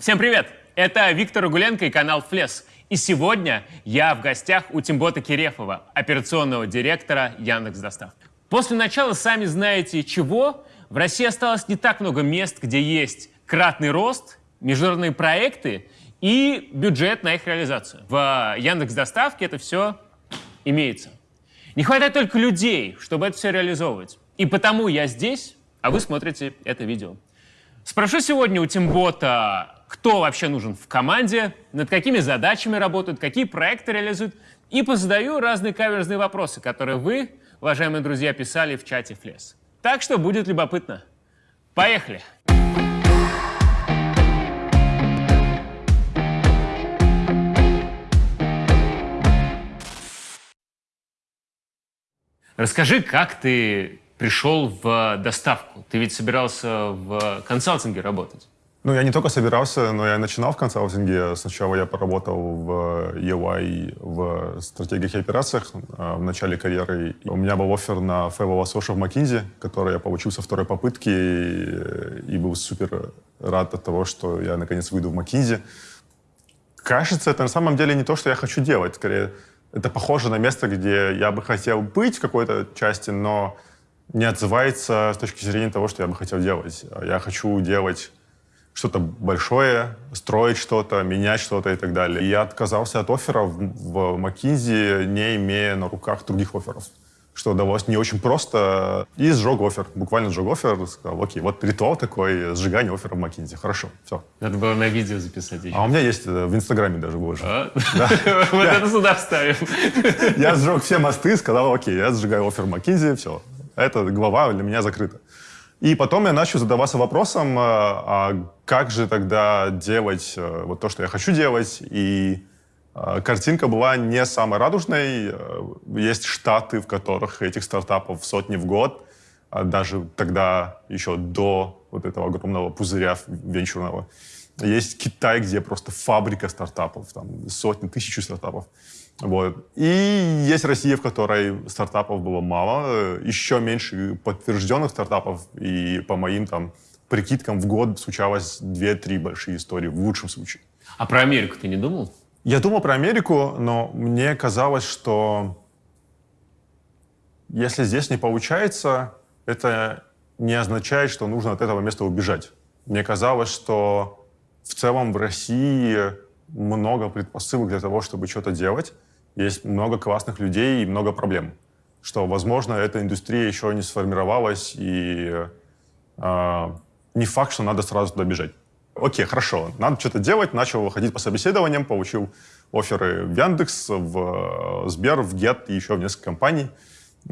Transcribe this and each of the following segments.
Всем привет! Это Виктор Угуленко и канал Флес. И сегодня я в гостях у Тимбота Кирефова, операционного директора Яндекс Доставки. После начала, сами знаете чего, в России осталось не так много мест, где есть кратный рост, международные проекты и бюджет на их реализацию. В Яндекс Доставке это все имеется. Не хватает только людей, чтобы это все реализовывать. И потому я здесь, а вы смотрите это видео. Спрошу сегодня у Тимбота, кто вообще нужен в команде, над какими задачами работают, какие проекты реализуют, и позадаю разные каверзные вопросы, которые вы, уважаемые друзья, писали в чате Флес. Так что будет любопытно. Поехали! Расскажи, как ты пришел в доставку? Ты ведь собирался в консалтинге работать. Ну, я не только собирался, но я начинал в консалтинге. Сначала я поработал в EY в стратегиях и операциях а, в начале карьеры. У меня был офер на Фэйвола Соша в McKinsey, который я получил со второй попытки и, и был супер рад от того, что я наконец выйду в McKinsey. Кажется, это на самом деле не то, что я хочу делать. Скорее, это похоже на место, где я бы хотел быть в какой-то части, но не отзывается с точки зрения того, что я бы хотел делать. Я хочу делать что-то большое, строить что-то, менять что-то и так далее. И я отказался от офферов в McKinsey, не имея на руках других офферов что удалось не очень просто. И сжег офер, буквально сжег офер, сказал, окей, вот ритуал такой, сжигание оффера в Макинзи. Хорошо, все. Надо было на видео записать еще. А у меня есть э, в Инстаграме даже выложено. А? Вот это сюда вставим. Я сжег все мосты, сказал, окей, я сжигаю офер в Макинзи, все. Эта глава для меня закрыта. И потом я начал задаваться вопросом, э, а как же тогда делать э, вот то, что я хочу делать, и а, картинка была не самой радужной. Э, есть штаты, в которых этих стартапов сотни в год. А даже тогда, еще до вот этого огромного пузыря венчурного. Есть Китай, где просто фабрика стартапов, там сотни, тысячи стартапов. Вот. И есть Россия, в которой стартапов было мало, еще меньше подтвержденных стартапов, и по моим там прикидкам в год случалось 2-3 большие истории в лучшем случае. А про Америку ты не думал? Я думал про Америку, но мне казалось, что если здесь не получается, это не означает, что нужно от этого места убежать. Мне казалось, что в целом в России много предпосылок для того, чтобы что-то делать. Есть много классных людей и много проблем. Что, возможно, эта индустрия еще не сформировалась, и э, не факт, что надо сразу туда бежать окей, хорошо, надо что-то делать, начал выходить по собеседованиям, получил оферы в Яндекс, в э, Сбер, в Get и еще в несколько компаний.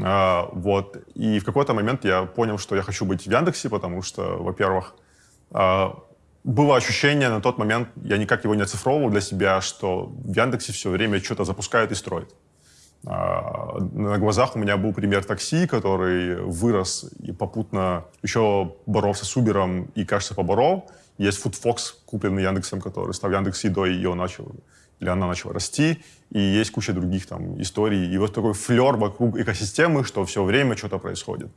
А, вот. И в какой-то момент я понял, что я хочу быть в Яндексе, потому что, во-первых, а, было ощущение на тот момент, я никак его не оцифровывал для себя, что в Яндексе все время что-то запускают и строят. А, на глазах у меня был пример такси, который вырос и попутно еще боролся с Uber и, кажется, поборол. Есть FoodFox, купленный Яндексом, который стал Яндекс Едой, ее начал, или она начала расти. И есть куча других там историй. И вот такой флер вокруг экосистемы, что все время что-то происходит.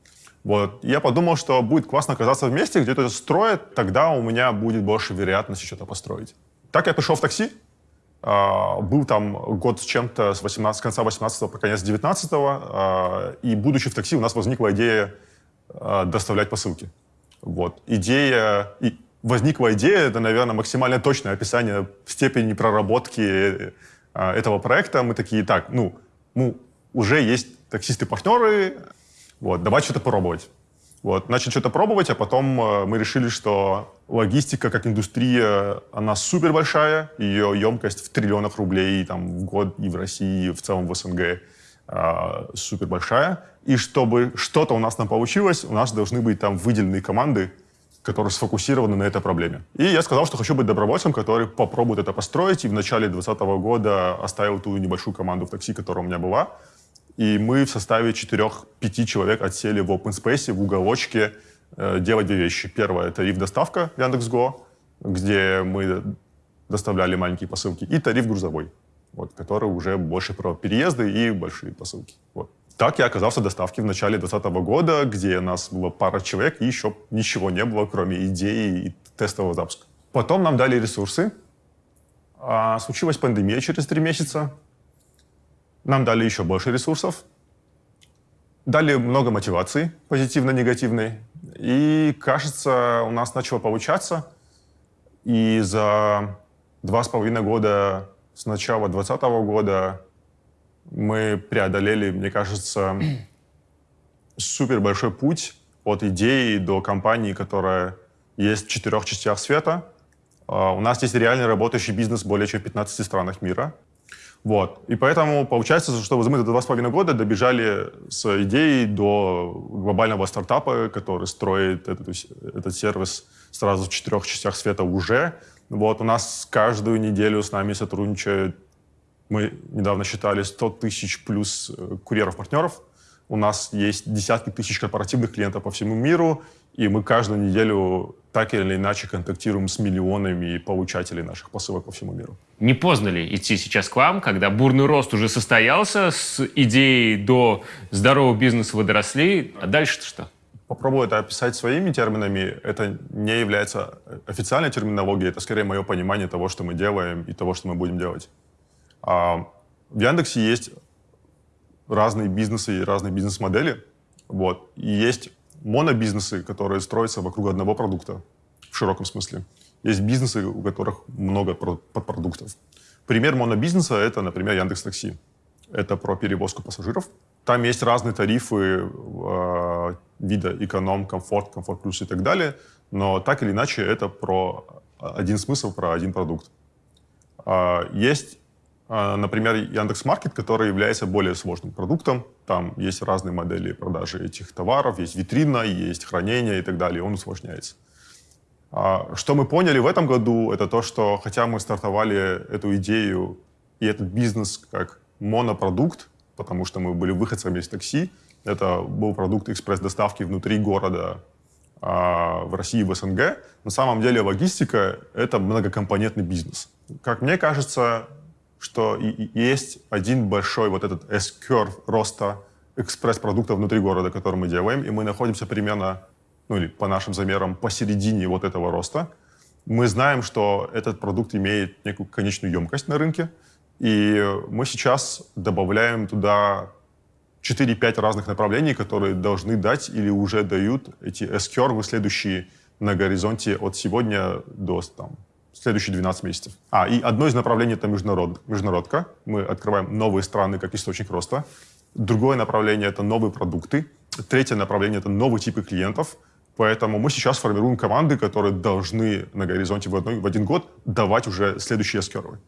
Вот. Я подумал, что будет классно оказаться в месте, где это строят, тогда у меня будет больше вероятности что-то построить. Так я пришел в такси, Uh, был там год с чем-то с, 18, с конца 18 по конец 19 uh, и будучи в такси, у нас возникла идея uh, доставлять посылки. Вот. Идея... И возникла идея, это, наверное, максимально точное описание степени проработки этого проекта. Мы такие, так, ну, ну уже есть таксисты-партнеры, вот, давай что-то пробовать. Вот, начали что-то пробовать, а потом э, мы решили, что логистика как индустрия, она супер большая, ее емкость в триллионах рублей там, в год и в России, и в целом в СНГ э, супер большая. И чтобы что-то у нас там получилось, у нас должны быть там выделенные команды, которые сфокусированы на этой проблеме. И я сказал, что хочу быть добровольцем, который попробует это построить. И в начале 2020 года оставил ту небольшую команду в такси, которая у меня была. И мы в составе 4-5 человек отсели в open space, в уголочке, э, делать две вещи. Первое — это тариф-доставка Яндекс.Го, где мы доставляли маленькие посылки, и тариф грузовой, вот, который уже больше про переезды и большие посылки. Вот. Так я оказался в доставке в начале 2020 года, где нас было пара человек, и еще ничего не было, кроме идеи и тестового запуска. Потом нам дали ресурсы. А, случилась пандемия через три месяца. Нам дали еще больше ресурсов. Дали много мотивации, позитивно-негативной. И, кажется, у нас начало получаться. И за два с половиной года с начала 2020 года мы преодолели, мне кажется, супер большой путь от идеи до компании, которая есть в четырех частях света. А, у нас есть реально работающий бизнес в более чем 15 странах мира. Вот. И поэтому получается, что мы за два с половиной года добежали с идеей до глобального стартапа, который строит этот, этот сервис сразу в четырех частях света уже. Вот. У нас каждую неделю с нами сотрудничают, мы недавно считали, 100 тысяч плюс э, курьеров-партнеров. У нас есть десятки тысяч корпоративных клиентов по всему миру, и мы каждую неделю так или иначе контактируем с миллионами получателей наших посылок по всему миру. Не поздно ли идти сейчас к вам, когда бурный рост уже состоялся, с идеей до здорового бизнеса вы доросли, а дальше-то что? Попробую это описать своими терминами. Это не является официальной терминологией, это скорее мое понимание того, что мы делаем и того, что мы будем делать. А в Яндексе есть разные бизнесы и разные бизнес-модели. Вот. И есть монобизнесы, которые строятся вокруг одного продукта в широком смысле. Есть бизнесы, у которых много подпродуктов. Пример монобизнеса — это, например, Яндекс Такси. Это про перевозку пассажиров. Там есть разные тарифы э, вида эконом, комфорт, комфорт плюс и так далее. Но так или иначе это про один смысл, про один продукт. Э, есть а, например, Яндекс.Маркет, который является более сложным продуктом. Там есть разные модели продажи этих товаров, есть витрина, есть хранение и так далее, он усложняется. А, что мы поняли в этом году, это то, что хотя мы стартовали эту идею и этот бизнес как монопродукт, потому что мы были выходцами из такси, это был продукт экспресс-доставки внутри города а, в России, в СНГ. На самом деле логистика — это многокомпонентный бизнес. Как мне кажется, что есть один большой вот этот S-curve роста экспресс-продуктов внутри города, который мы делаем, и мы находимся примерно, ну или по нашим замерам, посередине вот этого роста. Мы знаем, что этот продукт имеет некую конечную емкость на рынке, и мы сейчас добавляем туда 4-5 разных направлений, которые должны дать или уже дают эти S-curve следующие на горизонте от сегодня до там, следующие 12 месяцев. А, и одно из направлений — это международ, международка. Мы открываем новые страны как источник роста. Другое направление — это новые продукты. Третье направление — это новые типы клиентов. Поэтому мы сейчас формируем команды, которые должны на горизонте в, одной, в один год давать уже следующие скервы.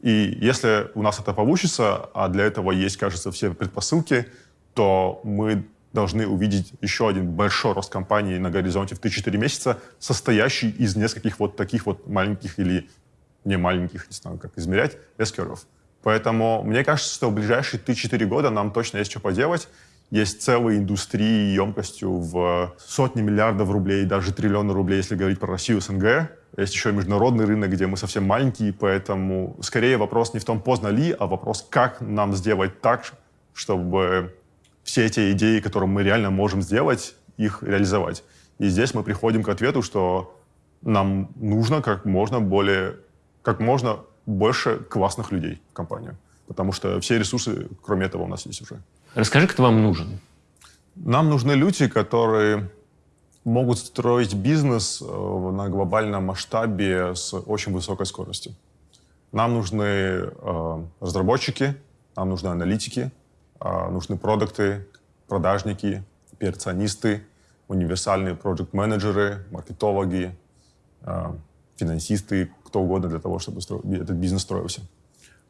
И если у нас это получится, а для этого есть, кажется, все предпосылки, то мы должны увидеть еще один большой рост компании на горизонте в 3-4 месяца, состоящий из нескольких вот таких вот маленьких или не маленьких, не знаю, как измерять, S-curve. Поэтому мне кажется, что в ближайшие 3-4 года нам точно есть что поделать. Есть целые индустрии емкостью в сотни миллиардов рублей, даже триллионы рублей, если говорить про Россию, СНГ. Есть еще международный рынок, где мы совсем маленькие, поэтому скорее вопрос не в том, поздно ли, а вопрос, как нам сделать так, чтобы все эти идеи, которые мы реально можем сделать, их реализовать. И здесь мы приходим к ответу, что нам нужно как можно более, как можно больше классных людей в компанию. Потому что все ресурсы, кроме этого, у нас есть уже. Расскажи, кто вам нужен? Нам нужны люди, которые могут строить бизнес э, на глобальном масштабе с очень высокой скоростью. Нам нужны э, разработчики, нам нужны аналитики, нужны продукты, продажники, операционисты, универсальные проект-менеджеры, маркетологи, а, финансисты, кто угодно для того, чтобы этот бизнес строился.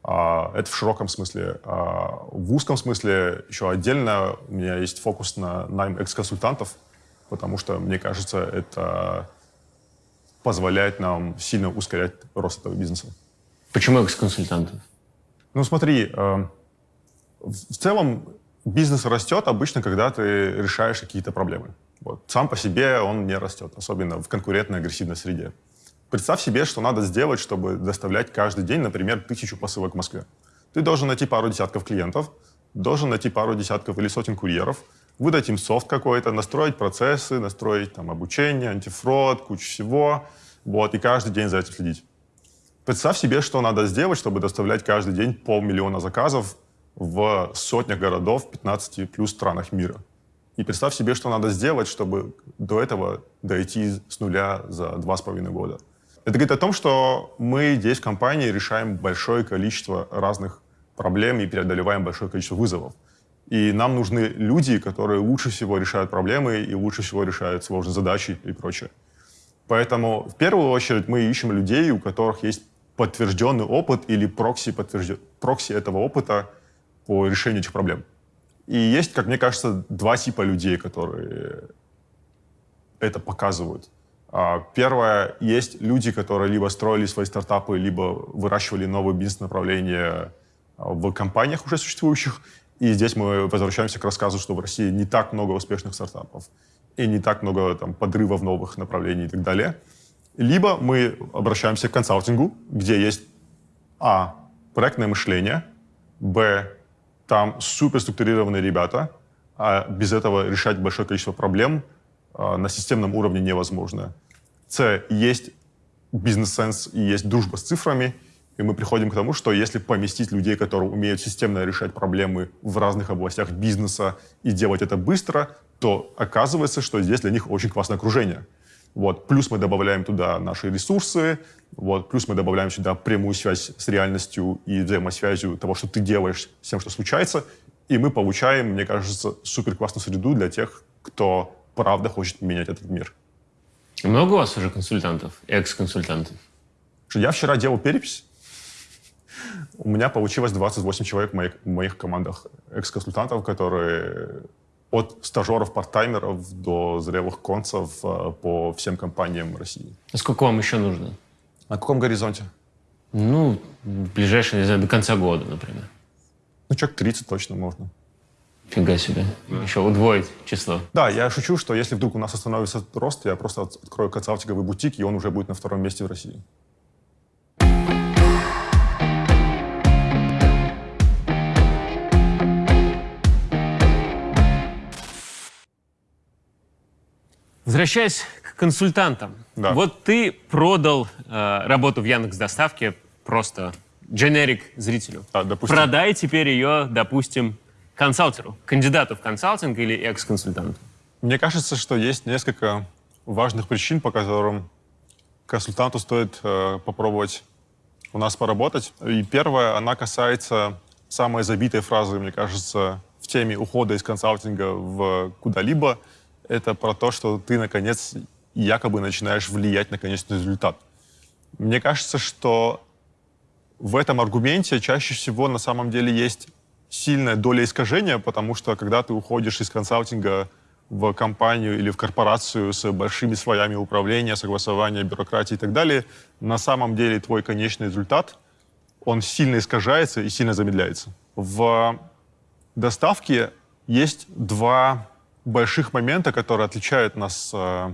А, это в широком смысле. В узком смысле еще отдельно у меня есть фокус на найм экс-консультантов, потому что, мне кажется, это позволяет нам сильно ускорять рост этого бизнеса. Почему экс-консультантов? Ну, смотри, в целом бизнес растет обычно, когда ты решаешь какие-то проблемы. Вот. Сам по себе он не растет, особенно в конкурентной агрессивной среде. Представь себе, что надо сделать, чтобы доставлять каждый день, например, тысячу посылок в Москве. Ты должен найти пару десятков клиентов, должен найти пару десятков или сотен курьеров, выдать им софт какой-то, настроить процессы, настроить там, обучение, антифрод, кучу всего, вот, и каждый день за этим следить. Представь себе, что надо сделать, чтобы доставлять каждый день полмиллиона заказов в сотнях городов в 15 плюс странах мира. И представь себе, что надо сделать, чтобы до этого дойти с нуля за два с половиной года. Это говорит о том, что мы здесь в компании решаем большое количество разных проблем и преодолеваем большое количество вызовов. И нам нужны люди, которые лучше всего решают проблемы и лучше всего решают сложные задачи и прочее. Поэтому в первую очередь мы ищем людей, у которых есть подтвержденный опыт или прокси, подтвержден... прокси этого опыта по решению этих проблем. И есть, как мне кажется, два типа людей, которые это показывают. А, первое, есть люди, которые либо строили свои стартапы, либо выращивали новые бизнес-направления а, в компаниях уже существующих. И здесь мы возвращаемся к рассказу, что в России не так много успешных стартапов и не так много там, подрывов новых направлений и так далее. Либо мы обращаемся к консалтингу, где есть а. проектное мышление, б. Там суперструктурированные ребята, а без этого решать большое количество проблем а, на системном уровне невозможно. С. Есть бизнес-сенс и есть дружба с цифрами, и мы приходим к тому, что если поместить людей, которые умеют системно решать проблемы в разных областях бизнеса и делать это быстро, то оказывается, что здесь для них очень классное окружение. Вот. Плюс мы добавляем туда наши ресурсы, вот. плюс мы добавляем сюда прямую связь с реальностью и взаимосвязью того, что ты делаешь с тем, что случается, и мы получаем, мне кажется, супер классную среду для тех, кто правда хочет менять этот мир. Много у вас уже консультантов, экс-консультантов? Я вчера делал перепись. У меня получилось 28 человек в моих, в моих командах экс-консультантов, которые от стажеров-парттаймеров до зрелых концев э, по всем компаниям России. А сколько вам еще нужно? На каком горизонте? Ну, в ближайшее, не знаю, до конца года, например. Ну, человек 30 точно можно. Фига себе. Еще удвоить число. Да, я шучу, что если вдруг у нас остановится рост, я просто открою консалтинговый бутик, и он уже будет на втором месте в России. Возвращаясь к консультантам. Да. Вот ты продал э, работу в Яндекс Доставке просто дженерик зрителю. Да, допустим. Продай теперь ее, допустим, консалтеру, кандидату в консалтинг или экс-консультанту. Мне кажется, что есть несколько важных причин, по которым консультанту стоит э, попробовать у нас поработать. И первая, она касается самой забитой фразы, мне кажется, в теме ухода из консалтинга в куда-либо — это про то, что ты, наконец, якобы начинаешь влиять на конечный результат. Мне кажется, что в этом аргументе чаще всего на самом деле есть сильная доля искажения, потому что когда ты уходишь из консалтинга в компанию или в корпорацию с большими слоями управления, согласования, бюрократии и так далее, на самом деле твой конечный результат, он сильно искажается и сильно замедляется. В доставке есть два больших момента, которые отличают нас э,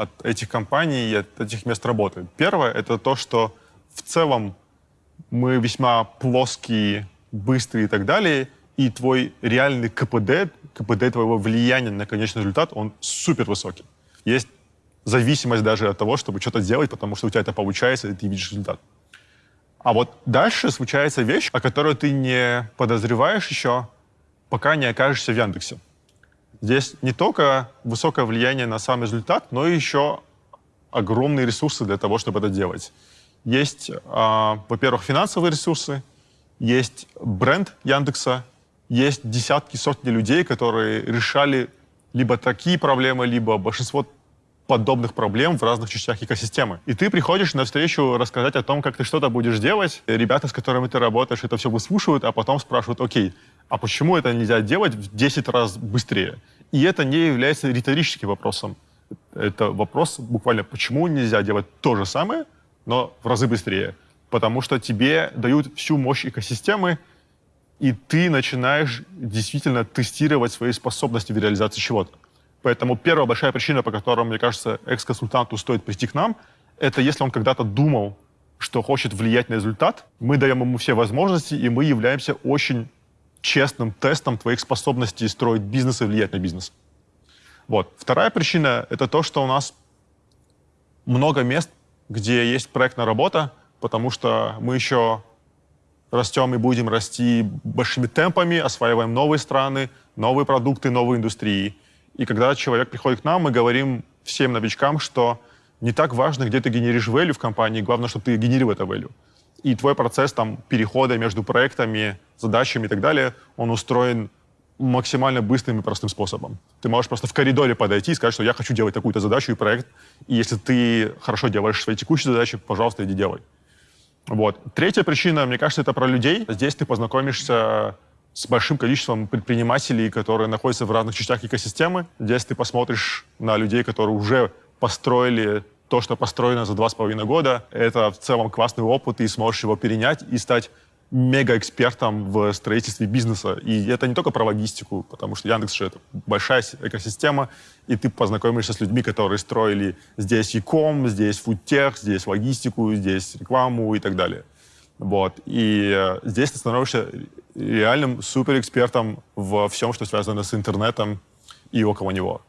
от этих компаний и от этих мест работы. Первое — это то, что в целом мы весьма плоские, быстрые и так далее, и твой реальный КПД, КПД твоего влияния на конечный результат, он супер высокий. Есть зависимость даже от того, чтобы что-то делать, потому что у тебя это получается, и ты видишь результат. А вот дальше случается вещь, о которой ты не подозреваешь еще, пока не окажешься в Яндексе. Здесь не только высокое влияние на сам результат, но и еще огромные ресурсы для того, чтобы это делать. Есть, э, во-первых, финансовые ресурсы, есть бренд Яндекса, есть десятки, сотни людей, которые решали либо такие проблемы, либо большинство подобных проблем в разных частях экосистемы. И ты приходишь на встречу рассказать о том, как ты что-то будешь делать. Ребята, с которыми ты работаешь, это все выслушивают, а потом спрашивают, окей, а почему это нельзя делать в 10 раз быстрее? И это не является риторическим вопросом. Это вопрос буквально, почему нельзя делать то же самое, но в разы быстрее? Потому что тебе дают всю мощь экосистемы, и ты начинаешь действительно тестировать свои способности в реализации чего-то. Поэтому первая большая причина, по которой, мне кажется, экс-консультанту стоит прийти к нам, это если он когда-то думал, что хочет влиять на результат, мы даем ему все возможности, и мы являемся очень честным тестом твоих способностей строить бизнес и влиять на бизнес. Вот. Вторая причина — это то, что у нас много мест где есть проектная работа, потому что мы еще растем и будем расти большими темпами, осваиваем новые страны, новые продукты, новые индустрии. И когда человек приходит к нам, мы говорим всем новичкам, что не так важно, где ты генеришь value в компании, главное, чтобы ты генерил это value. И твой процесс там, перехода между проектами, задачами и так далее, он устроен максимально быстрым и простым способом. Ты можешь просто в коридоре подойти и сказать, что я хочу делать такую-то задачу и проект, и если ты хорошо делаешь свои текущие задачи, пожалуйста, иди делай. Вот. Третья причина, мне кажется, это про людей. Здесь ты познакомишься с большим количеством предпринимателей, которые находятся в разных частях экосистемы. Здесь ты посмотришь на людей, которые уже построили то, что построено за два с половиной года. Это в целом классный опыт, и сможешь его перенять и стать мега-экспертом в строительстве бизнеса. И это не только про логистику, потому что Яндекс же это большая экосистема, и ты познакомишься с людьми, которые строили здесь e-com, здесь фудтех, здесь логистику, здесь рекламу и так далее. Вот. И э, здесь ты становишься реальным суперэкспертом во всем, что связано с интернетом и около него.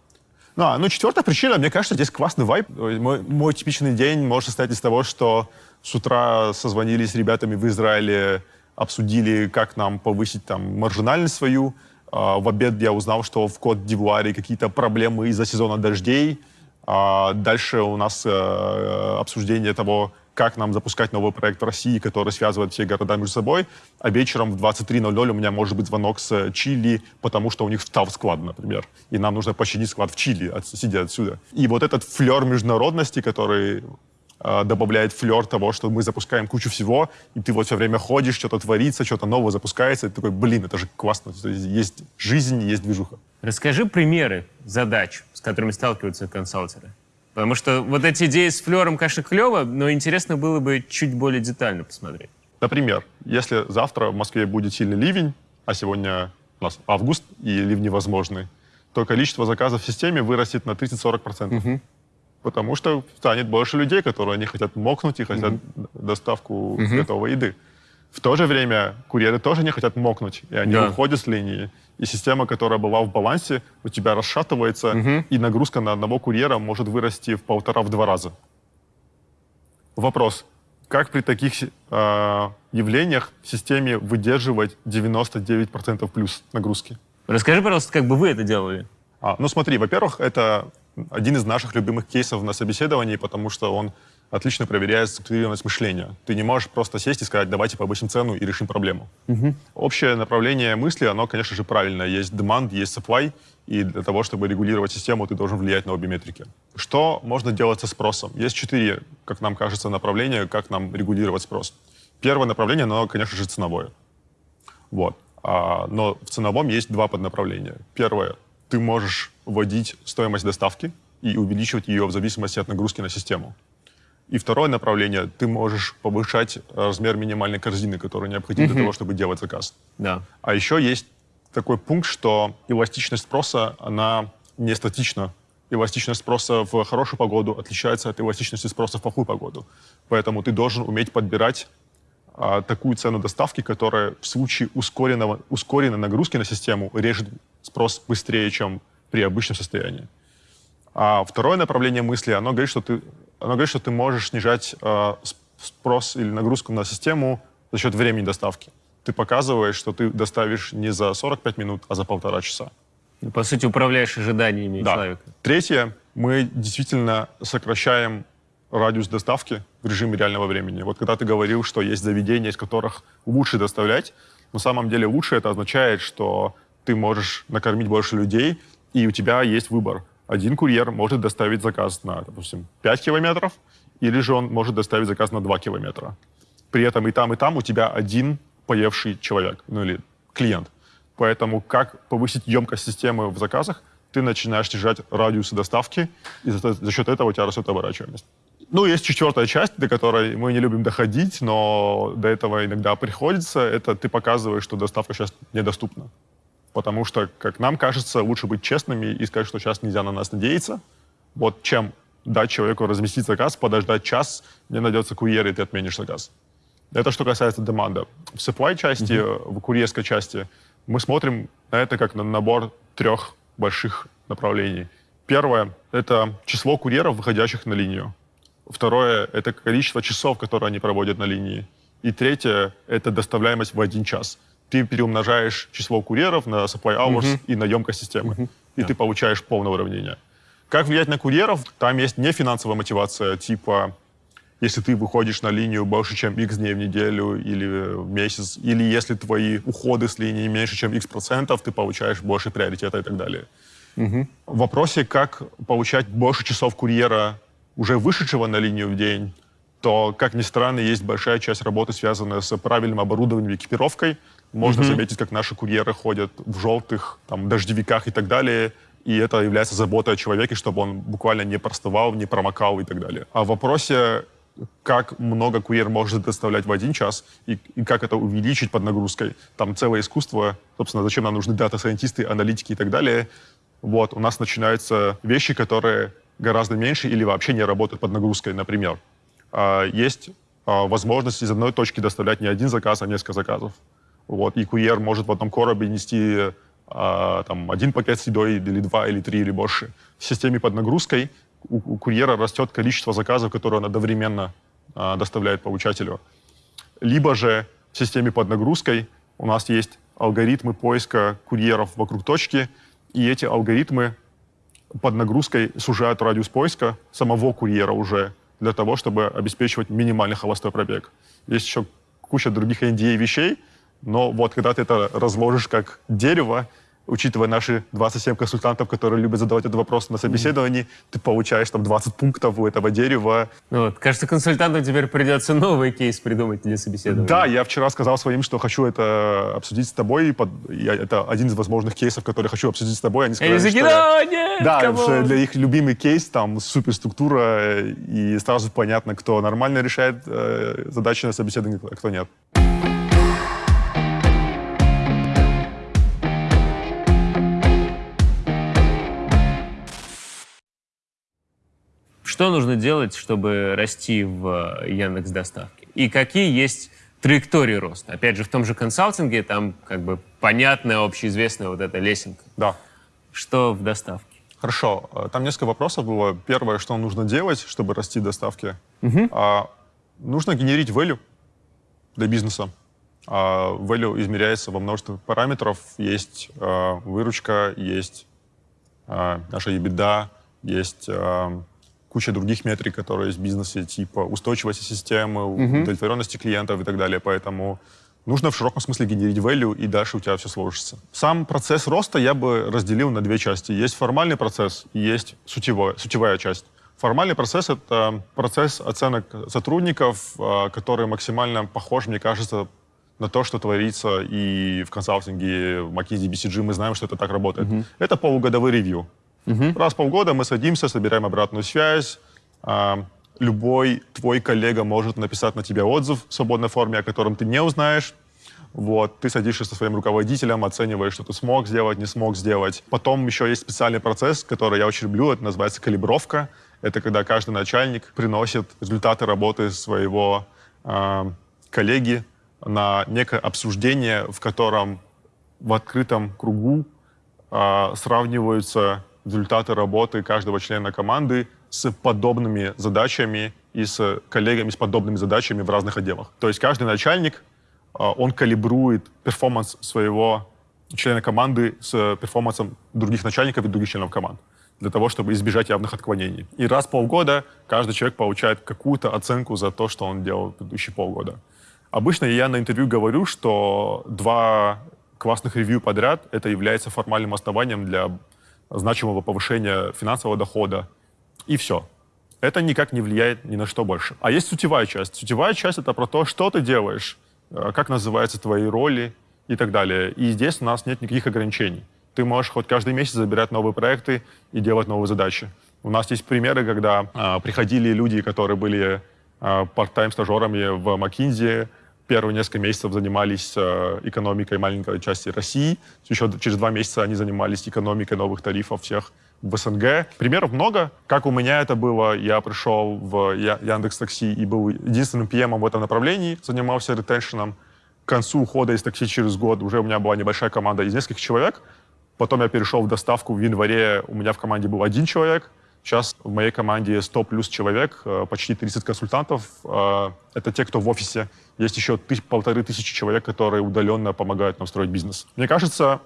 Ну, а, ну, четвертая причина, мне кажется, здесь классный вайб. Мой, мой типичный день может состоять из того, что с утра созвонились с ребятами в Израиле, обсудили, как нам повысить там маржинальность свою. А, в обед я узнал, что в Кот дивуаре какие-то проблемы из-за сезона дождей. А дальше у нас э, обсуждение того, как нам запускать новый проект в России, который связывает все города между собой. А вечером в 23.00 у меня может быть звонок с Чили, потому что у них встал склад, например. И нам нужно починить склад в Чили, от, сидя отсюда. И вот этот флер международности, который э, добавляет флер того, что мы запускаем кучу всего, и ты вот все время ходишь, что-то творится, что-то новое запускается, и ты такой, блин, это же классно. Есть жизнь, есть движуха. Расскажи примеры задач, с которыми сталкиваются консалтеры. Потому что вот эти идеи с флером, конечно, клево, но интересно было бы чуть более детально посмотреть. Например, если завтра в Москве будет сильный ливень, а сегодня у нас август и ливни возможны, то количество заказов в системе вырастет на 30-40%. Угу. Потому что станет больше людей, которые не хотят мокнуть и хотят угу. доставку угу. готовой еды. В то же время курьеры тоже не хотят мокнуть, и они да. уходят с линии. И система, которая была в балансе, у тебя расшатывается, угу. и нагрузка на одного курьера может вырасти в полтора-в два раза. Вопрос. Как при таких э, явлениях в системе выдерживать 99% плюс нагрузки? Расскажи, пожалуйста, как бы вы это делали? А, ну смотри, во-первых, это один из наших любимых кейсов на собеседовании, потому что он отлично проверяет структурированность мышления. Ты не можешь просто сесть и сказать, давайте повысим цену и решим проблему. Угу. Общее направление мысли, оно, конечно же, правильное. Есть demand, есть supply, и для того, чтобы регулировать систему, ты должен влиять на обе метрики. Что можно делать со спросом? Есть четыре, как нам кажется, направления, как нам регулировать спрос. Первое направление, оно, конечно же, ценовое. Вот. А, но в ценовом есть два поднаправления. Первое, ты можешь вводить стоимость доставки и увеличивать ее в зависимости от нагрузки на систему. И второе направление, ты можешь повышать размер минимальной корзины, которая необходима mm-hmm. для того, чтобы делать заказ. Да. А еще есть такой пункт, что эластичность спроса, она не статична. Эластичность спроса в хорошую погоду отличается от эластичности спроса в плохую погоду. Поэтому ты должен уметь подбирать а, такую цену доставки, которая в случае ускоренного, ускоренной нагрузки на систему режет спрос быстрее, чем при обычном состоянии. А второе направление мысли, оно говорит, что ты оно говорит, что ты можешь снижать э, спрос или нагрузку на систему за счет времени доставки. Ты показываешь, что ты доставишь не за 45 минут, а за полтора часа. Ну, по сути, управляешь ожиданиями да. человека. Третье, мы действительно сокращаем радиус доставки в режиме реального времени. Вот когда ты говорил, что есть заведения, из которых лучше доставлять, на самом деле лучше это означает, что ты можешь накормить больше людей, и у тебя есть выбор один курьер может доставить заказ на, допустим, 5 километров, или же он может доставить заказ на 2 километра. При этом и там, и там у тебя один поевший человек, ну или клиент. Поэтому как повысить емкость системы в заказах, ты начинаешь снижать радиусы доставки, и за, за счет этого у тебя растет оборачиваемость. Ну, есть четвертая часть, до которой мы не любим доходить, но до этого иногда приходится. Это ты показываешь, что доставка сейчас недоступна. Потому что, как нам кажется, лучше быть честными и сказать, что сейчас нельзя на нас надеяться, вот чем дать человеку разместить заказ, подождать час, мне найдется курьер, и ты отменишь заказ. Это что касается деманда. В supply части, mm-hmm. в курьерской части мы смотрим на это как на набор трех больших направлений. Первое — это число курьеров, выходящих на линию. Второе — это количество часов, которые они проводят на линии. И третье — это доставляемость в один час. Ты переумножаешь число курьеров на supply hours mm-hmm. и на емкость системы. Mm-hmm. И yeah. ты получаешь полное уравнение. Как влиять на курьеров? Там есть не финансовая мотивация, типа если ты выходишь на линию больше, чем x дней в неделю или в месяц, или если твои уходы с линии меньше, чем x процентов, ты получаешь больше приоритета и так далее. Угу. В вопросе, как получать больше часов курьера, уже вышедшего на линию в день, то, как ни странно, есть большая часть работы, связанная с правильным оборудованием и экипировкой. Можно mm заметить, как наши курьеры ходят в желтых там, дождевиках и так далее, и это является заботой о человеке, чтобы он буквально не простывал, не промокал и так далее. А в вопросе как много курьер может доставлять в один час и, и как это увеличить под нагрузкой. Там целое искусство, собственно, зачем нам нужны дата-сайентисты, аналитики и так далее. Вот, у нас начинаются вещи, которые гораздо меньше или вообще не работают под нагрузкой, например. А, есть а, возможность из одной точки доставлять не один заказ, а несколько заказов. Вот, и курьер может в одном коробе нести а, там, один пакет с едой, или два, или три, или больше. В системе под нагрузкой у, у курьера растет количество заказов, которые он одновременно а, доставляет получателю. Либо же в системе под нагрузкой у нас есть алгоритмы поиска курьеров вокруг точки, и эти алгоритмы под нагрузкой сужают радиус поиска самого курьера уже для того, чтобы обеспечивать минимальный холостой пробег. Есть еще куча других NDA вещей, но вот когда ты это разложишь как дерево, учитывая наши 27 консультантов, которые любят задавать этот вопрос на собеседовании, ты получаешь там 20 пунктов у этого дерева. Ну вот, кажется, консультантам теперь придется новый кейс придумать для собеседования. Да, я вчера сказал своим, что хочу это обсудить с тобой. Я, это один из возможных кейсов, который хочу обсудить с тобой. Они сказали, такие, что нет, Да, что для их любимый кейс там суперструктура, и сразу понятно, кто нормально решает э, задачи на собеседовании, а кто нет. Что нужно делать, чтобы расти в Яндекс Доставке? И какие есть траектории роста? Опять же, в том же консалтинге там как бы понятная, общеизвестная вот эта лесенка. Да. Что в доставке? Хорошо. Э, там несколько вопросов было. Первое, что нужно делать, чтобы расти в доставке? Угу. А, нужно генерить value для бизнеса. А, value измеряется во множестве параметров. Есть а, выручка, есть а, наша EBITDA, есть а, куча других метрик, которые есть в бизнесе, типа устойчивости системы, mm-hmm. удовлетворенности клиентов и так далее. Поэтому нужно в широком смысле генерить value, и дальше у тебя все сложится. Сам процесс роста я бы разделил на две части. Есть формальный процесс и есть сутевая, сутевая часть. Формальный процесс — это процесс оценок сотрудников, а, который максимально похож, мне кажется, на то, что творится и в консалтинге, в McKinsey, BCG. Мы знаем, что это так работает. Mm-hmm. Это полугодовой ревью. Угу. Раз в полгода мы садимся, собираем обратную связь. А, любой твой коллега может написать на тебя отзыв в свободной форме, о котором ты не узнаешь. Вот, ты садишься со своим руководителем, оцениваешь, что ты смог сделать, не смог сделать. Потом еще есть специальный процесс, который я очень люблю, это называется калибровка. Это когда каждый начальник приносит результаты работы своего э, коллеги на некое обсуждение, в котором в открытом кругу э, сравниваются результаты работы каждого члена команды с подобными задачами и с коллегами с подобными задачами в разных отделах. То есть каждый начальник, а, он калибрует перформанс своего члена команды с перформансом других начальников и других членов команд для того, чтобы избежать явных отклонений. И раз в полгода каждый человек получает какую-то оценку за то, что он делал в предыдущие полгода. Обычно я на интервью говорю, что два классных ревью подряд это является формальным основанием для значимого повышения финансового дохода, и все. Это никак не влияет ни на что больше. А есть сутевая часть. Сутевая часть — это про то, что ты делаешь, э, как называются твои роли и так далее. И здесь у нас нет никаких ограничений. Ты можешь хоть каждый месяц забирать новые проекты и делать новые задачи. У нас есть примеры, когда а, приходили люди, которые были а, part-time стажерами в McKinsey, первые несколько месяцев занимались э, экономикой маленькой части России. Еще через два месяца они занимались экономикой новых тарифов всех в СНГ. Примеров много. Как у меня это было, я пришел в Яндекс Такси и был единственным PM в этом направлении, занимался ретеншеном. К концу ухода из такси через год уже у меня была небольшая команда из нескольких человек. Потом я перешел в доставку в январе, у меня в команде был один человек. Сейчас в моей команде 100 плюс человек, э, почти 30 консультантов. Э, это те, кто в офисе. Есть еще полторы тысячи человек, которые удаленно помогают нам строить бизнес. Мне кажется,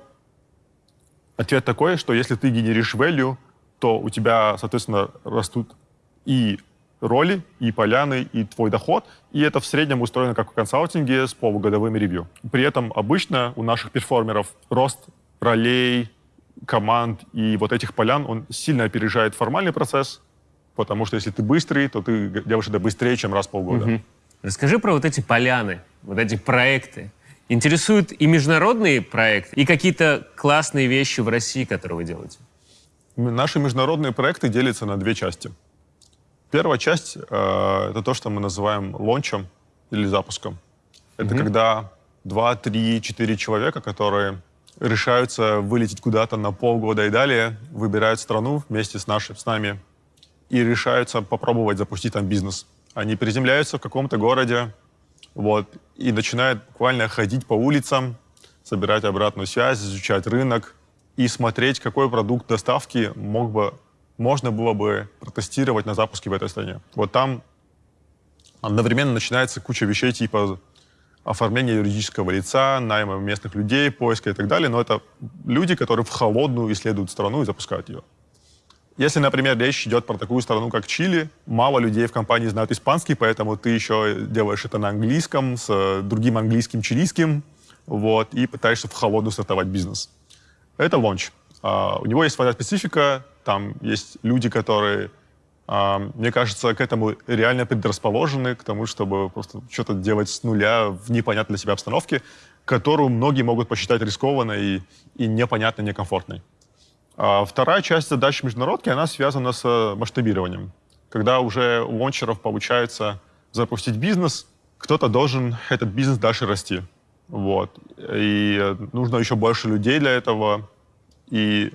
ответ такой, что если ты генеришь value, то у тебя, соответственно, растут и роли, и поляны, и твой доход. И это в среднем устроено как в консалтинге с полугодовыми ревью. При этом обычно у наших перформеров рост ролей, команд и вот этих полян, он сильно опережает формальный процесс, потому что если ты быстрый, то ты делаешь это быстрее, чем раз в полгода. Угу. Расскажи про вот эти поляны, вот эти проекты. Интересуют и международные проекты, и какие-то классные вещи в России, которые вы делаете? Наши международные проекты делятся на две части. Первая часть э, это то, что мы называем лончем или запуском. Это угу. когда 2, 3, 4 человека, которые решаются вылететь куда-то на полгода и далее, выбирают страну вместе с, нашей, с нами и решаются попробовать запустить там бизнес. Они приземляются в каком-то городе вот, и начинают буквально ходить по улицам, собирать обратную связь, изучать рынок и смотреть, какой продукт доставки мог бы, можно было бы протестировать на запуске в этой стране. Вот там одновременно начинается куча вещей типа оформления юридического лица, найма местных людей, поиска и так далее, но это люди, которые в холодную исследуют страну и запускают ее. Если, например, речь идет про такую страну, как Чили, мало людей в компании знают испанский, поэтому ты еще делаешь это на английском, с другим английским чилийским, вот, и пытаешься в холодную стартовать бизнес. Это лонч. Uh, у него есть своя специфика, там есть люди, которые мне кажется, к этому реально предрасположены, к тому, чтобы просто что-то делать с нуля в непонятной для себя обстановке, которую многие могут посчитать рискованной и, и непонятной, некомфортной. А вторая часть задач международки, она связана с масштабированием. Когда уже у лончеров получается запустить бизнес, кто-то должен этот бизнес дальше расти. Вот. И нужно еще больше людей для этого. И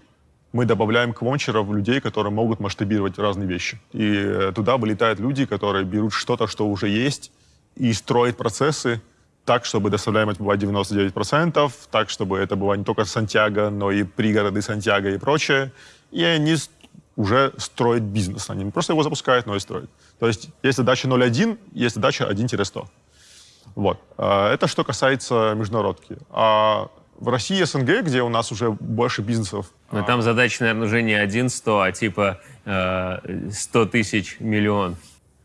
мы добавляем к лончеров людей, которые могут масштабировать разные вещи. И э, туда вылетают люди, которые берут что-то, что уже есть, и строят процессы так, чтобы доставляемость была 99%, так, чтобы это было не только Сантьяго, но и пригороды Сантьяго и прочее. И они уже строят бизнес. Они не просто его запускают, но и строят. То есть есть задача 0.1, есть задача 1-100. Вот. Э, это что касается международки. А в России СНГ, где у нас уже больше бизнесов. Но там задача, наверное, уже не один сто, а типа э, 100 тысяч миллион.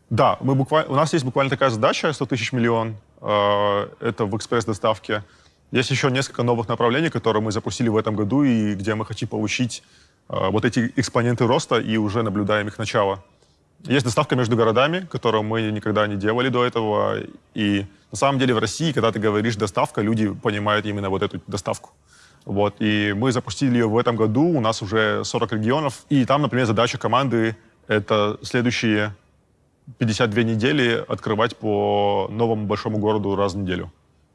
Да, мы буквально, у нас есть буквально такая задача, 100 тысяч миллион. Э, это в экспресс-доставке. Есть еще несколько новых направлений, которые мы запустили в этом году, и где мы хотим получить э, вот эти экспоненты роста, и уже наблюдаем их начало. Есть доставка между городами, которую мы никогда не делали до этого. И на самом деле в России, когда ты говоришь доставка, люди понимают именно вот эту доставку. Вот. И мы запустили ее в этом году, у нас уже 40 регионов. И там, например, задача команды — это следующие 52 недели открывать по новому большому городу раз в неделю.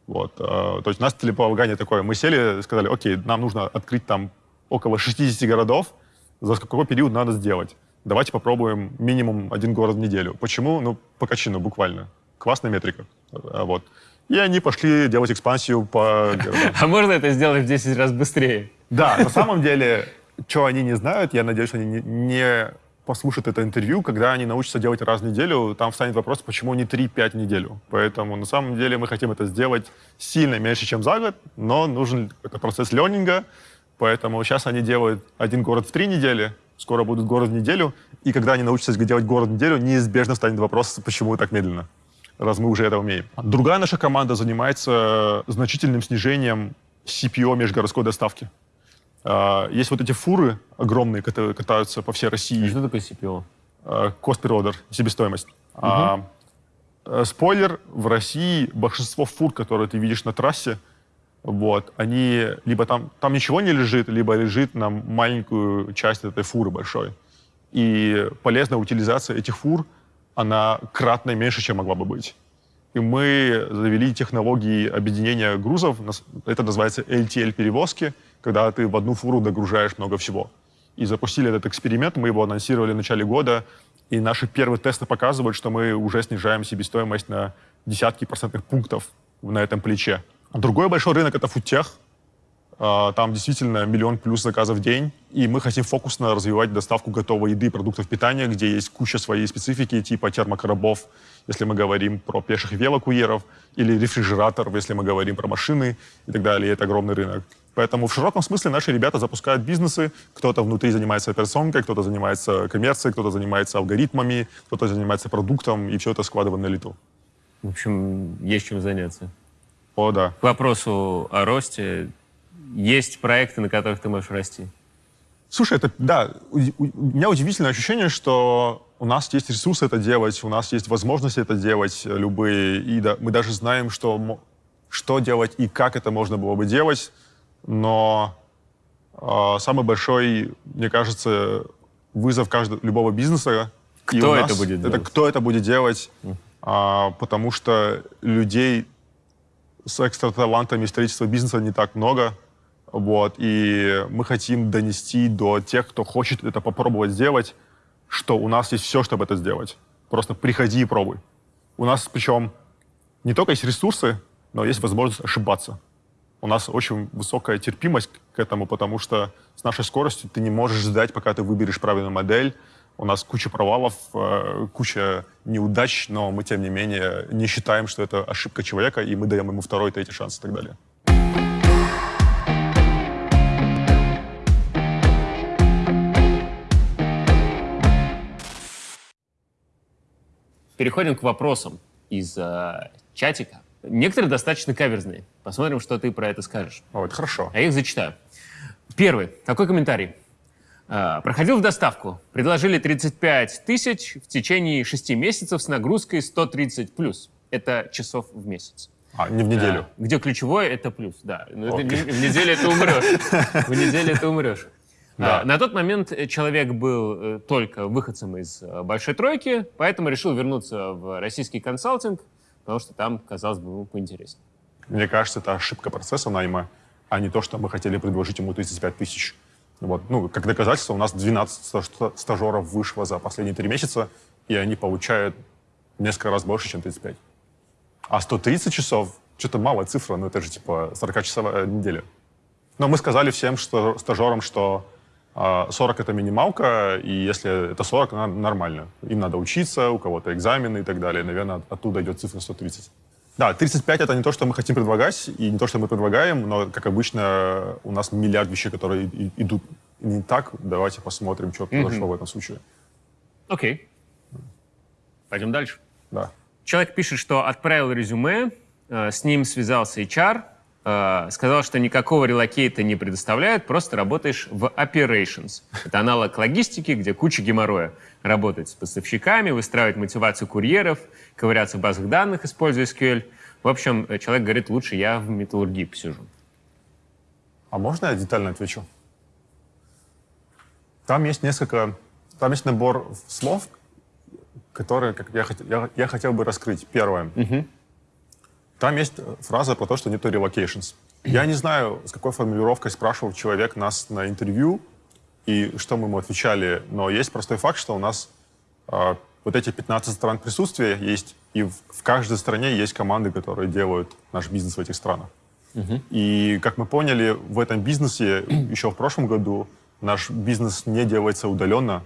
Вот. А, то есть у нас целеполагание такое. Мы сели, сказали, окей, нам нужно открыть там около 60 городов, за какой период надо сделать давайте попробуем минимум один город в неделю. Почему? Ну, по качину буквально. Классная метрика. А, вот. И они пошли делать экспансию по А можно это сделать в 10 раз быстрее? Да, на самом деле, что они не знают, я надеюсь, они не послушают это интервью, когда они научатся делать раз в неделю, там встанет вопрос, почему не 3-5 в неделю. Поэтому на самом деле мы хотим это сделать сильно меньше, чем за год, но нужен какой-то процесс ленинга, поэтому сейчас они делают один город в три недели, скоро будут город в неделю, и когда они научатся делать город в неделю, неизбежно станет вопрос, почему так медленно, раз мы уже это умеем. Другая наша команда занимается значительным снижением CPO межгородской доставки. А, есть вот эти фуры огромные, которые катаются по всей России. Что такое CPO? А, cost per order, себестоимость. Угу. А, э, спойлер, в России большинство фур, которые ты видишь на трассе, вот, они либо там, там ничего не лежит, либо лежит на маленькую часть этой фуры большой. И полезная утилизация этих фур, она кратно меньше, чем могла бы быть. И мы завели технологии объединения грузов, это называется LTL-перевозки, когда ты в одну фуру догружаешь много всего. И запустили этот эксперимент, мы его анонсировали в начале года, и наши первые тесты показывают, что мы уже снижаем себестоимость на десятки процентных пунктов на этом плече. Другой большой рынок — это фудтех. А, там действительно миллион плюс заказов в день, и мы хотим фокусно развивать доставку готовой еды, продуктов питания, где есть куча своей специфики, типа термокоробов, если мы говорим про пеших велокурьеров, или рефрижераторов, если мы говорим про машины и так далее. Это огромный рынок. Поэтому в широком смысле наши ребята запускают бизнесы. Кто-то внутри занимается операционкой, кто-то занимается коммерцией, кто-то занимается алгоритмами, кто-то занимается продуктом, и все это складываем на лету. В общем, есть чем заняться. О, да. К вопросу о росте, есть проекты, на которых ты можешь расти? Слушай, это, да, у, у меня удивительное ощущение, что у нас есть ресурсы это делать, у нас есть возможности это делать э, любые, и да, мы даже знаем, что, что делать и как это можно было бы делать, но э, самый большой, мне кажется, вызов каждого, любого бизнеса... Кто это будет делать? Это кто это будет делать, а, потому что людей с экстра талантами строительства бизнеса не так много, вот, и мы хотим донести до тех, кто хочет это попробовать сделать, что у нас есть все, чтобы это сделать. Просто приходи и пробуй. У нас причем не только есть ресурсы, но есть возможность ошибаться. У нас очень высокая терпимость к этому, потому что с нашей скоростью ты не можешь ждать, пока ты выберешь правильную модель. У нас куча провалов, э, куча неудач, но мы, тем не менее, не считаем, что это ошибка человека, и мы даем ему второй, третий шанс и так далее. Переходим к вопросам из э, чатика. Некоторые достаточно каверзные. Посмотрим, что ты про это скажешь. О, это хорошо. А я их зачитаю. Первый. Такой комментарий. Э, проходил в доставку. Предложили 35 тысяч в течение 6 месяцев с нагрузкой 130 плюс. Это часов в месяц. А, не в неделю. А, где ключевое — это плюс, да. Ну, в неделю это умрешь. В неделю это умрешь. Да. А, на тот момент человек был только выходцем из большой тройки, поэтому решил вернуться в российский консалтинг, потому что там, казалось бы, ему поинтереснее. Мне кажется, это ошибка процесса найма, а не то, что мы хотели предложить ему 35 тысяч. Вот. Ну, как доказательство, у нас 12 стажеров вышло за последние три месяца, и они получают несколько раз больше, чем 35. А 130 часов, что-то малая цифра, но это же типа 40-часовая неделя. Но мы сказали всем стажерам, что 40 а, — это минималка, и если это 40, нормально. Им надо учиться, у кого-то экзамены и так далее. Наверное, оттуда идет цифра 130. Да, 35 — это не то, что мы хотим предлагать, и не то, что мы предлагаем, но, как обычно, у нас миллиард вещей, которые идут не так. Давайте посмотрим, что произошло mm-hmm. в этом случае. Окей. Okay. Пойдем дальше. Да. Человек пишет, что отправил резюме, э, с ним связался HR, сказал, что никакого релокейта не предоставляют, просто работаешь в operations. Это аналог логистики, где куча геморроя. Работать с поставщиками, выстраивать мотивацию курьеров, ковыряться в базах данных, используя SQL. В общем, человек говорит, лучше я в металлургии посижу. А можно я детально отвечу? Там есть несколько... Там есть набор слов, которые как я, я, я хотел бы раскрыть. Первое. Угу. Там есть фраза про то, что нету relocations. Я не знаю, с какой формулировкой спрашивал человек нас на интервью и что мы ему отвечали, но есть простой факт, что у нас э, вот эти 15 стран присутствия есть, и в, в каждой стране есть команды, которые делают наш бизнес в этих странах. Угу. И, как мы поняли, в этом бизнесе еще в прошлом году наш бизнес не делается удаленно,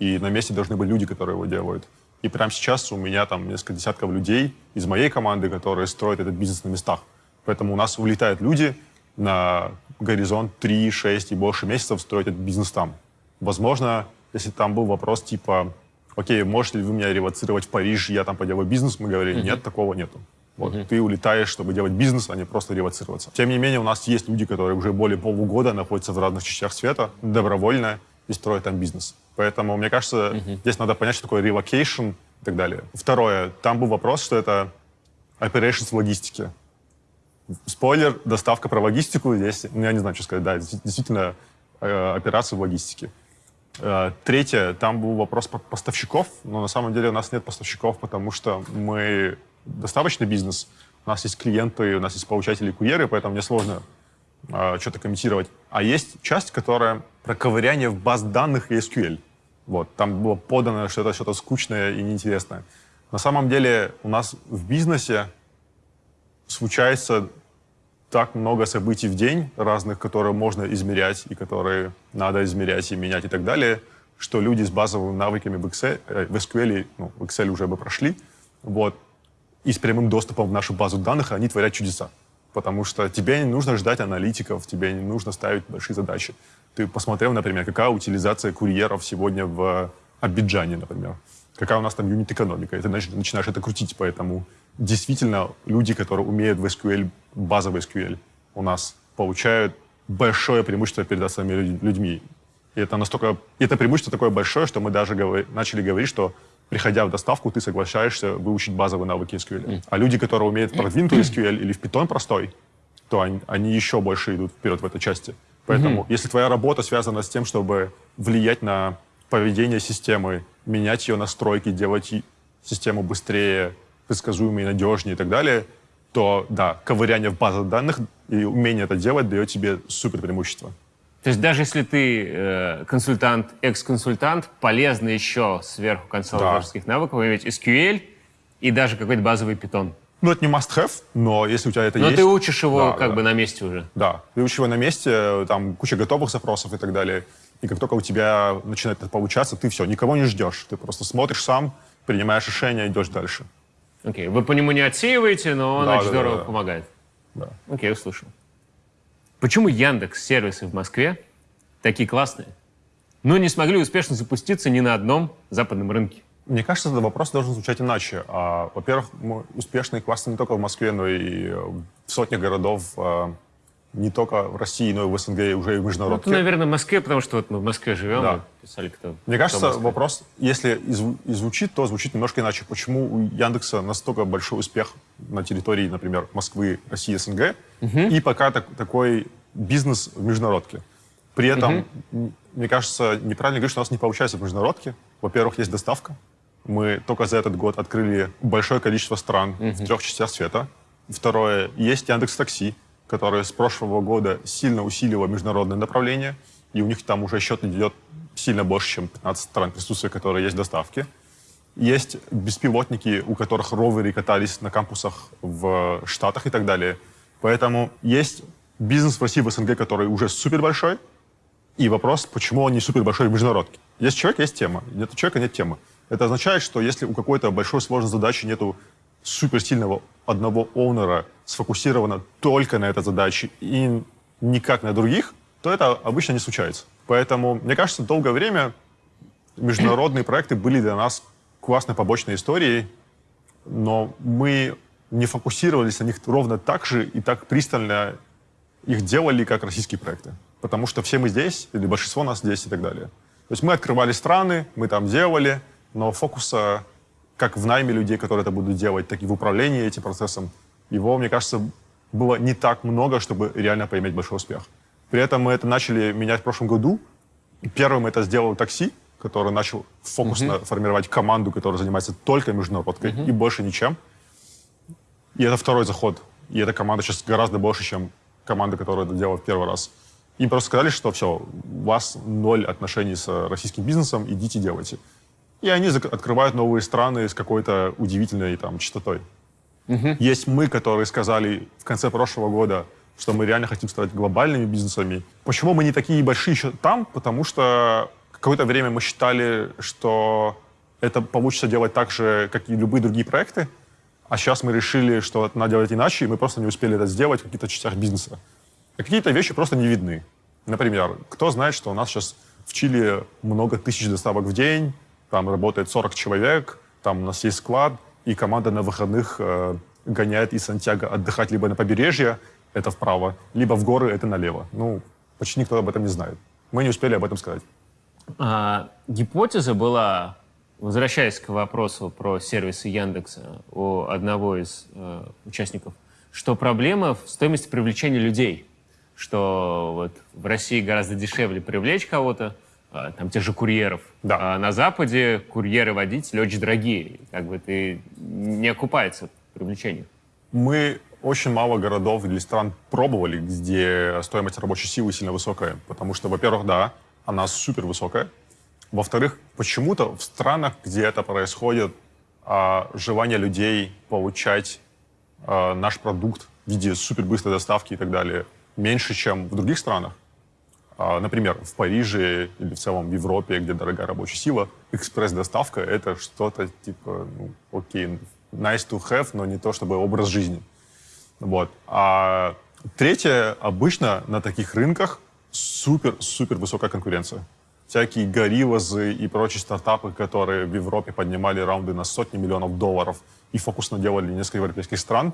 и на месте должны быть люди, которые его делают. И прямо сейчас у меня там несколько десятков людей из моей команды, которые строят этот бизнес на местах. Поэтому у нас улетают люди на горизонт 3, 6 и больше месяцев строить этот бизнес там. Возможно, если там был вопрос типа, окей, можете ли вы меня ревоцировать в Париж, я там поделаю бизнес, мы говорили, нет, такого нету. Вот, uh-huh. Ты улетаешь, чтобы делать бизнес, а не просто ревоцироваться. Тем не менее, у нас есть люди, которые уже более полугода находятся в разных частях света, добровольно, и строят там бизнес. Поэтому, мне кажется, uh-huh. здесь надо понять, что такое relocation и так далее. Второе, там был вопрос, что это operations в логистике. Спойлер, доставка про логистику здесь, ну, я не знаю, что сказать, да, действительно, э, операции в логистике. Э, третье, там был вопрос про поставщиков, но на самом деле у нас нет поставщиков, потому что мы доставочный бизнес, у нас есть клиенты, у нас есть получатели курьеры, поэтому мне сложно э, что-то комментировать. А есть часть, которая про ковыряние в баз данных и SQL. Вот, там было подано, что это что-то скучное и неинтересное. На самом деле у нас в бизнесе случается так много событий в день разных, которые можно измерять и которые надо измерять и менять и так далее, что люди с базовыми навыками в, Excel, э, в SQL, ну, в Excel уже бы прошли, вот, и с прямым доступом в нашу базу данных, они творят чудеса. Потому что тебе не нужно ждать аналитиков, тебе не нужно ставить большие задачи. Ты посмотрел, например, какая утилизация курьеров сегодня в Абиджане, например. Какая у нас там юнит-экономика. И ты начинаешь это крутить, поэтому действительно люди, которые умеют в SQL, базовый SQL, у нас получают большое преимущество перед остальными людьми. И это настолько... И это преимущество такое большое, что мы даже говор... начали говорить, что приходя в доставку, ты соглашаешься выучить базовые навыки SQL. Mm. А люди, которые умеют продвинутый SQL или в Python простой, то они, они еще больше идут вперед в этой части. Поэтому, mm-hmm. если твоя работа связана с тем, чтобы влиять на поведение системы, менять ее настройки, делать систему быстрее, предсказуемее, надежнее и так далее, то да, ковыряние в базах данных и умение это делать дает тебе супер преимущество. То есть даже если ты э, консультант, экс-консультант, полезно еще сверху консалтинговских да. навыков иметь SQL и даже какой-то базовый питон. Ну, это не must-have, но если у тебя это но есть... Но ты учишь его да, как да. бы на месте уже. Да, ты учишь его на месте, там куча готовых запросов и так далее. И как только у тебя начинает это получаться, ты все, никого не ждешь. Ты просто смотришь сам, принимаешь решение, идешь дальше. Окей, okay. вы по нему не отсеиваете, но он да, очень да, здорово да, да. помогает. Да. Окей, okay, услышал. Почему Яндекс сервисы в Москве такие классные, но не смогли успешно запуститься ни на одном западном рынке? Мне кажется, этот вопрос должен звучать иначе. А, во-первых, мы успешны и классны не только в Москве, но и в сотнях городов а, не только в России, но и в СНГ, и уже и в международке. Ну, это, наверное, в Москве, потому что вот мы в Москве живем, да. писали кто. Мне кажется, кто вопрос, если и звучит, то звучит немножко иначе. Почему у Яндекса настолько большой успех на территории, например, Москвы, России, СНГ, угу. и пока так, такой бизнес в международке? При этом, угу. мне кажется, неправильно говорить, что у нас не получается в международке. Во-первых, есть доставка. Мы только за этот год открыли большое количество стран угу. в трех частях света. Второе, есть Яндекс Такси, который с прошлого года сильно усилила международное направление, и у них там уже счет идет сильно больше, чем 15 стран присутствия, которые есть в доставке. Есть беспилотники, у которых роверы катались на кампусах в Штатах и так далее. Поэтому есть бизнес в России, в СНГ, который уже супер большой, и вопрос, почему он не супер большой в международке. Есть человек, есть тема. Нет человека, нет темы. Это означает, что если у какой-то большой сложной задачи нету суперсильного одного оунера сфокусировано только на этой задаче и никак на других, то это обычно не случается. Поэтому, мне кажется, долгое время международные проекты были для нас классной побочной историей, но мы не фокусировались на них ровно так же и так пристально их делали, как российские проекты. Потому что все мы здесь, или большинство нас здесь и так далее. То есть мы открывали страны, мы там делали, но фокуса как в найме людей, которые это будут делать, так и в управлении этим процессом, его, мне кажется, было не так много, чтобы реально поиметь большой успех. При этом мы это начали менять в прошлом году. Первым это сделал такси, который начал фокусно uh-huh. формировать команду, которая занимается только международкой uh-huh. и больше ничем. И это второй заход. И эта команда сейчас гораздо больше, чем команда, которая это делала в первый раз. Им просто сказали, что все, у вас ноль отношений с российским бизнесом, идите делайте. И они открывают новые страны с какой-то удивительной там частотой. Угу. Есть мы, которые сказали в конце прошлого года, что мы реально хотим стать глобальными бизнесами. Почему мы не такие большие еще там? Потому что какое-то время мы считали, что это получится делать так же, как и любые другие проекты. А сейчас мы решили, что это надо делать иначе, и мы просто не успели это сделать в каких-то частях бизнеса. А какие-то вещи просто не видны. Например, кто знает, что у нас сейчас в Чили много тысяч доставок в день, там работает 40 человек, там у нас есть склад, и команда на выходных э, гоняет из Сантьяго отдыхать либо на побережье, это вправо, либо в горы, это налево. Ну, почти никто об этом не знает. Мы не успели об этом сказать. А, гипотеза была, возвращаясь к вопросу про сервисы Яндекса у одного из э, участников, что проблема в стоимости привлечения людей, что вот в России гораздо дешевле привлечь кого-то, там, тех же курьеров. Да. А на Западе курьеры-водители очень дорогие. Как бы ты не окупается привлечение. Мы очень мало городов или стран пробовали, где стоимость рабочей силы сильно высокая. Потому что, во-первых, да, она супер высокая. Во-вторых, почему-то в странах, где это происходит, а, желание людей получать э, наш продукт в виде супербыстрой доставки и так далее меньше, чем в других странах, а, например, в Париже или в целом в Европе, где дорогая рабочая сила, экспресс-доставка — это что-то типа, ну, окей, nice to have, но не то чтобы образ жизни. Вот. А третье, обычно на таких рынках супер-супер высокая конкуренция. Всякие гориллазы и прочие стартапы, которые в Европе поднимали раунды на сотни миллионов долларов и фокусно делали несколько европейских стран,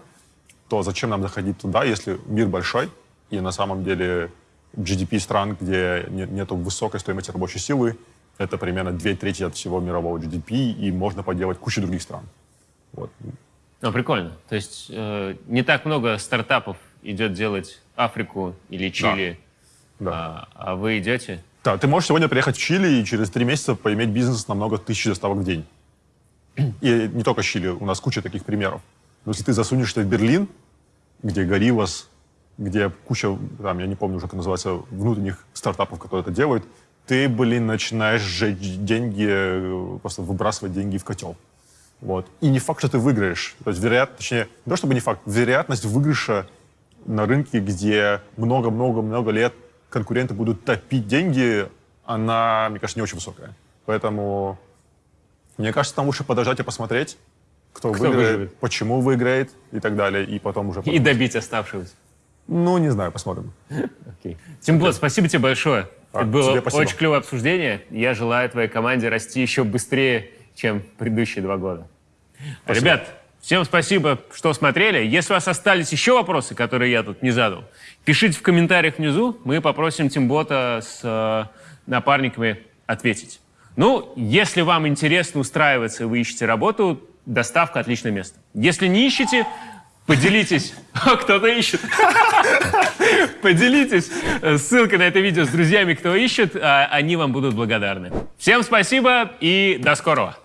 то зачем нам заходить туда, если мир большой, и на самом деле GDP стран, где нет высокой стоимости рабочей силы, это примерно две трети от всего мирового GDP, и можно поделать кучу других стран. Вот. Ну, прикольно. То есть э, не так много стартапов идет делать Африку или Чили, да. Да. А, а вы идете? Да, ты можешь сегодня приехать в Чили и через три месяца поиметь бизнес на много тысяч доставок в день. И не только Чили, у нас куча таких примеров. Но если ты засунешься в Берлин, где Гориллас где куча, там, я не помню уже, как называется, внутренних стартапов, которые это делают, ты, блин, начинаешь сжечь деньги, э, просто выбрасывать деньги в котел. Вот. И не факт, что ты выиграешь. То есть вероятность, точнее, не то чтобы не факт, вероятность выигрыша на рынке, где много-много-много лет конкуренты будут топить деньги, она, мне кажется, не очень высокая. Поэтому, мне кажется, там лучше подождать и посмотреть, кто, кто выиграет, выиграет, почему выиграет и так далее, и потом уже... И добить оставшегося. Ну, не знаю, посмотрим. Okay. Тимбот, спасибо тебе большое. А, Это было очень клевое обсуждение. Я желаю твоей команде расти еще быстрее, чем предыдущие два года. Спасибо. Ребят, всем спасибо, что смотрели. Если у вас остались еще вопросы, которые я тут не задал, пишите в комментариях внизу. Мы попросим Тимбота с э, напарниками ответить. Ну, если вам интересно устраиваться и вы ищете работу, доставка – отличное место. Если не ищете, Поделитесь. Кто-то ищет. Поделитесь ссылкой на это видео с друзьями, кто ищет. А они вам будут благодарны. Всем спасибо и до скорого.